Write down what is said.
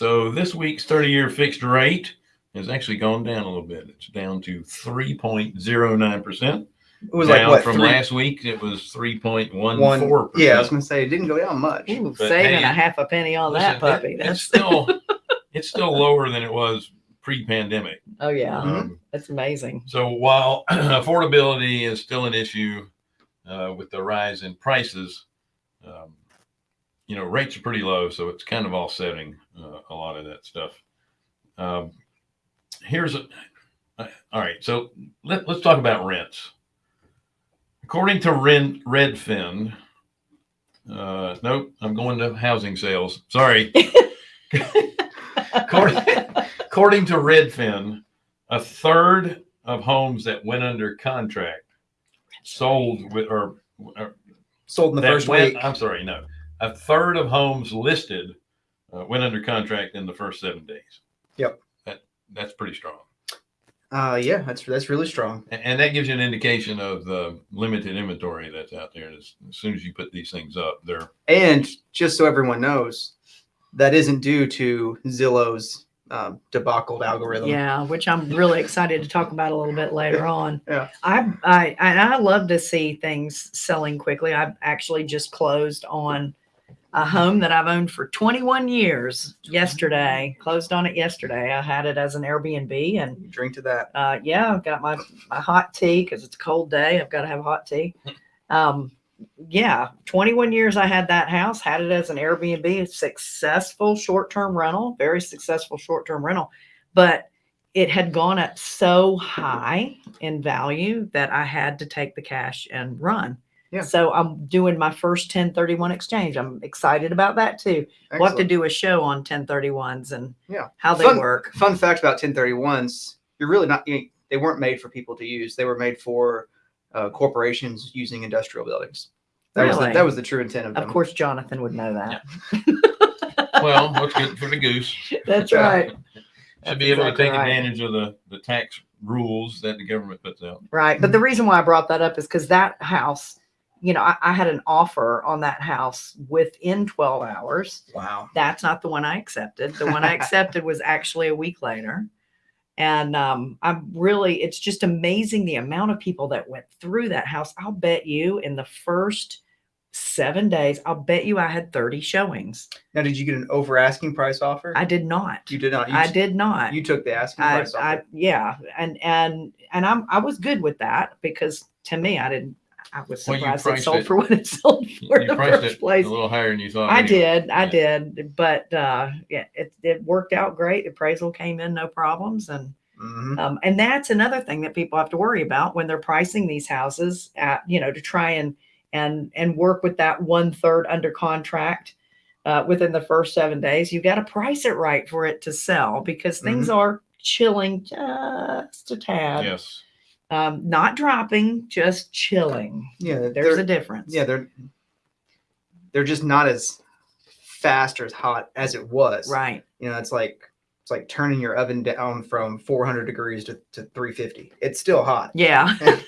So this week's 30 year fixed rate has actually gone down a little bit. It's down to 3.09%. It was down like what from three- last week, it was 3.14%. Yeah, I was gonna say it didn't go down much. Ooh, saving hey, a half a penny on Listen, that puppy. it's That's still it's still lower than it was pre-pandemic. oh yeah, Mhm. Um, that's amazing. so while affordability is still an issue uh, with the rise in prices, um, you know rates are pretty low, so it's kind of offsetting uh, a lot of that stuff. Um, here's a uh, all right. So let, let's talk about rents. According to Ren, Redfin, uh, nope, I'm going to housing sales. Sorry. according, according to Redfin, a third of homes that went under contract sold with or, or Sold in the first went, week. I'm sorry, no, a third of homes listed uh, went under contract in the first seven days. Yep. That that's pretty strong, Uh, yeah, that's that's really strong. and, and that gives you an indication of the limited inventory that's out there. As, as soon as you put these things up, they're And just so everyone knows, that isn't due to Zillow's um, debacled algorithm. Yeah, which I'm really excited to talk about a little bit later on. Yeah. I I I love to see things selling quickly. I've actually just closed on a home that I've owned for 21 years yesterday. Closed on it yesterday. I had it as an Airbnb and Drink to that. uh, yeah, I've got my, my hot tea because it's a cold day. I've got to have hot tea. Um, yeah, 21 years I had that house, had it as an Airbnb, a successful short term rental, very successful short term rental. But it had gone up so high in value that I had to take the cash and run. Yeah. So I'm doing my first 1031 exchange. I'm excited about that too. We'll have to do a show on 1031s and Yeah. how they Fun- work. Fun fact about 1031s: you're really not. You, they weren't made for people to use. They were made for uh, corporations using industrial buildings. That was the, that was the true intent of them. Of course, Jonathan would know that. well, what's good for the goose. That's Yeah. right. Should That's be able exactly to take right. advantage of the the tax rules that the government puts out. Right. But the reason why I brought that up is because that house, you know, I, I had an offer on that house within 12 hours. Wow. That's not the one I accepted. The one I accepted was actually a week later. And um, I'm really, it's just amazing the amount of people that went through that house. I'll bet you in the first seven days, I'll bet you I had 30 showings. Now, did you get an over asking price offer? I did not. you did not. You, I did not. You took the asking I, price offer. I, yeah, and and and I'm I was good with that because to me, I didn't. I was Well, you surprised it priced sold it- for what it sold for in you the priced first it place. a little higher than you thought. I anyway. did, I Yeah. did, but uh, yeah, it it worked out great. Appraisal came in no problems, and Mhm. um, and that's another thing that people have to worry about when they're pricing these houses at you know to try and and and work with that one third under contract uh, within the first seven days. you've got to price it right for it to sell because things are chilling just a tad. Yes. Um, not dropping, just chilling. Yeah, There's a difference. yeah, they're they're just not as fast or as hot as it was. right. You know, it's like it's like turning your oven down from 400 degrees to, to 350. It's still hot. Yeah.